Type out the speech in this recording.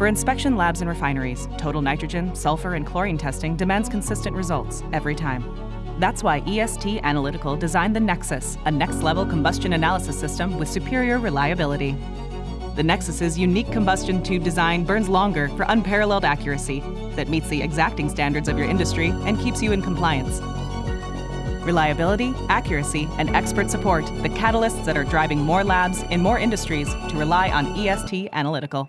For inspection labs and refineries, total nitrogen, sulfur, and chlorine testing demands consistent results every time. That's why EST Analytical designed the NexSys, a next-level combustion analysis system with superior reliability. The NexSys's unique combustion tube design burns longer for unparalleled accuracy that meets the exacting standards of your industry and keeps you in compliance. Reliability, accuracy, and expert support, the catalysts that are driving more labs in more industries to rely on EST Analytical.